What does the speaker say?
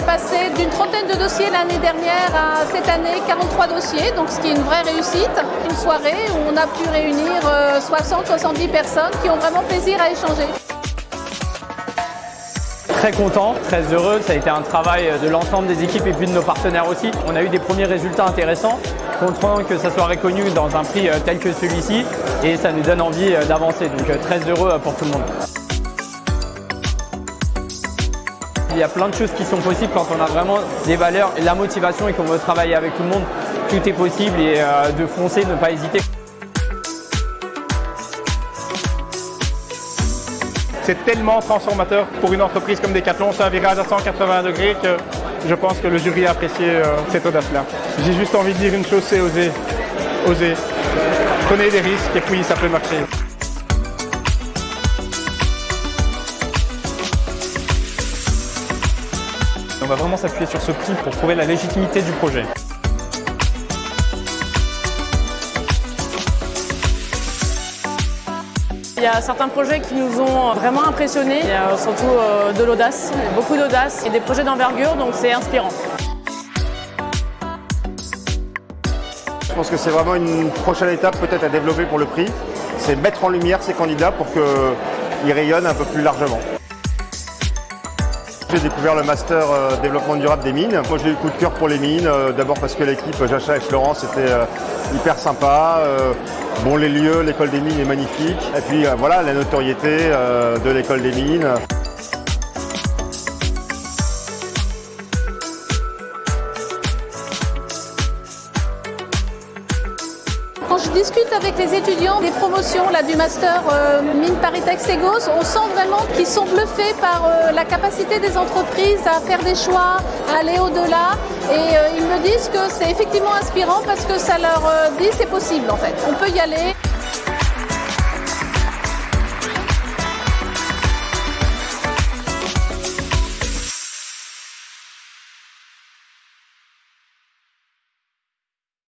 passé d'une trentaine de dossiers l'année dernière à cette année 43 dossiers, donc ce qui est une vraie réussite. Une soirée où on a pu réunir 60-70 personnes qui ont vraiment plaisir à échanger très content, très heureux. Ça a été un travail de l'ensemble des équipes et puis de nos partenaires aussi. On a eu des premiers résultats intéressants, content que ça soit reconnu dans un prix tel que celui-ci et ça nous donne envie d'avancer. Donc très heureux pour tout le monde. Il y a plein de choses qui sont possibles quand on a vraiment des valeurs et la motivation et qu'on veut travailler avec tout le monde. Tout est possible et de foncer, ne pas hésiter. C'est tellement transformateur pour une entreprise comme Decathlon, c'est un virage à 180 degrés que je pense que le jury a apprécié euh, cette audace-là. J'ai juste envie de dire une chose, c'est oser. Oser. Prenez des risques et puis ça peut marcher. Va vraiment s'appuyer sur ce prix pour prouver la légitimité du projet. Il y a certains projets qui nous ont vraiment impressionnés. Il y a surtout de l'audace, beaucoup d'audace et des projets d'envergure, donc c'est inspirant. Je pense que c'est vraiment une prochaine étape peut-être à développer pour le prix. C'est mettre en lumière ces candidats pour qu'ils rayonnent un peu plus largement. J'ai découvert le master développement durable des mines. Moi j'ai eu le coup de cœur pour les mines, d'abord parce que l'équipe Jacha et Florence était hyper sympa. Bon, les lieux, l'école des mines est magnifique. Et puis voilà, la notoriété de l'école des mines. Je discute avec les étudiants des promotions là, du master euh, Mine Paris Segos, on sent vraiment qu'ils sont bluffés par euh, la capacité des entreprises à faire des choix, à aller au-delà. Et euh, ils me disent que c'est effectivement inspirant parce que ça leur dit c'est possible en fait. On peut y aller.